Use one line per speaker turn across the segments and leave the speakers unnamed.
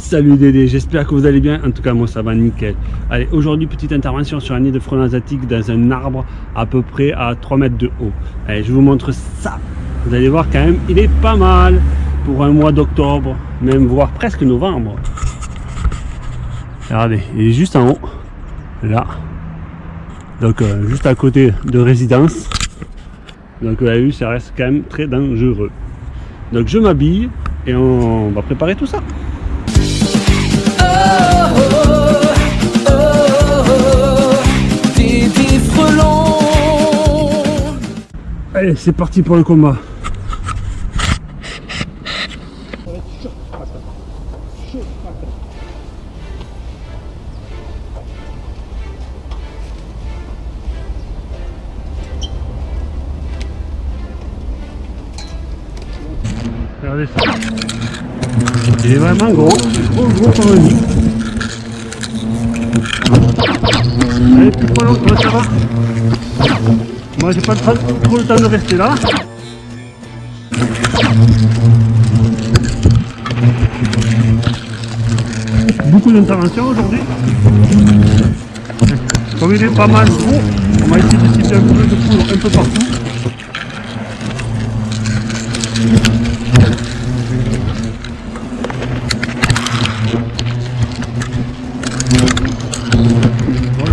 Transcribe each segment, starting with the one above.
Salut Dédé, j'espère que vous allez bien, en tout cas moi ça va nickel. Allez, aujourd'hui petite intervention sur un nid de frelons asiatiques dans un arbre à peu près à 3 mètres de haut. Allez, je vous montre ça. Vous allez voir quand même, il est pas mal pour un mois d'octobre, même voire presque novembre. Regardez, il est juste en haut, là. Donc euh, juste à côté de résidence. Donc vous avez vu, ça reste quand même très dangereux. Donc je m'habille et on va préparer tout ça. Allez, c'est parti pour le combat. Regardez ça. Il est vraiment gros, gros gros comme un nid. Allez, plus trop long, ça va? Moi j'ai pas trop, le temps de rester là. Beaucoup d'interventions aujourd'hui. Comme il est pas mal gros, on va essayer de cibler un peu de poudre un peu partout.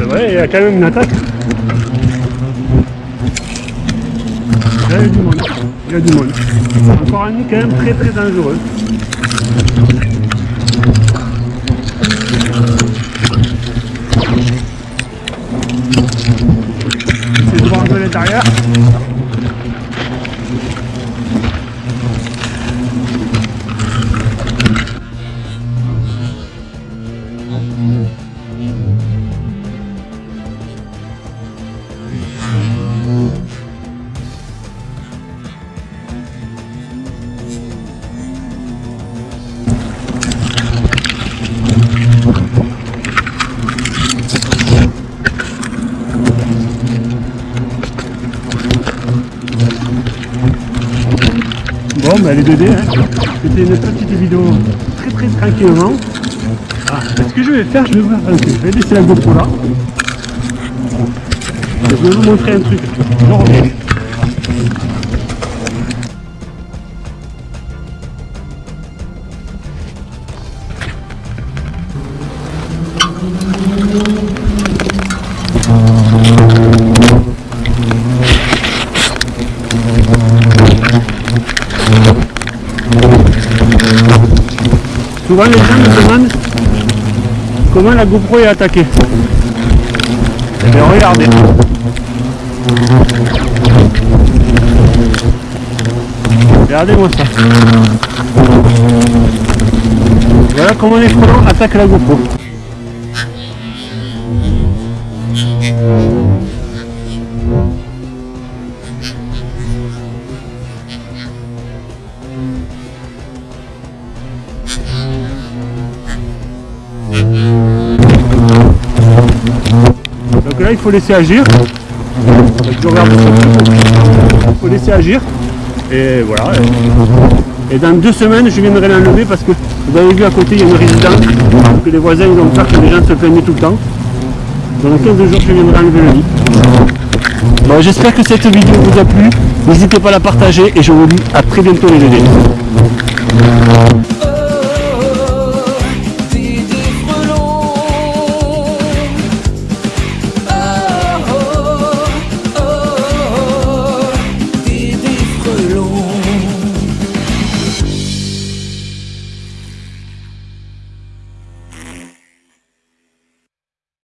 Ouais, il y a quand même une attaque. Là, il y a du monde. Il y a du monde. Encore un nid quand même très très dangereux. C'est de voir un peu l'intérieur. Bon, bah les Dédés, hein. c'était une petite vidéo très très tranquillement. Ah, ce que je vais faire, je vais voir un laisser la GoPro là. Je vais vous montrer un truc. Souvent les gens me demandent comment la GoPro est attaquée. Regardez. Regardez-moi ça. Voilà comment les frelons attaquent la GoPro. Il faut laisser agir. Il faut laisser agir. Et voilà. Et dans deux semaines je viendrai l'enlever parce que vous avez vu à côté il y a une résidence que les voisins ils ont peur que les gens se plaignent tout le temps. Dans 15 jours je viendrai enlever le lit. Bon, J'espère que cette vidéo vous a plu. N'hésitez pas à la partager et je vous dis à très bientôt les bébés.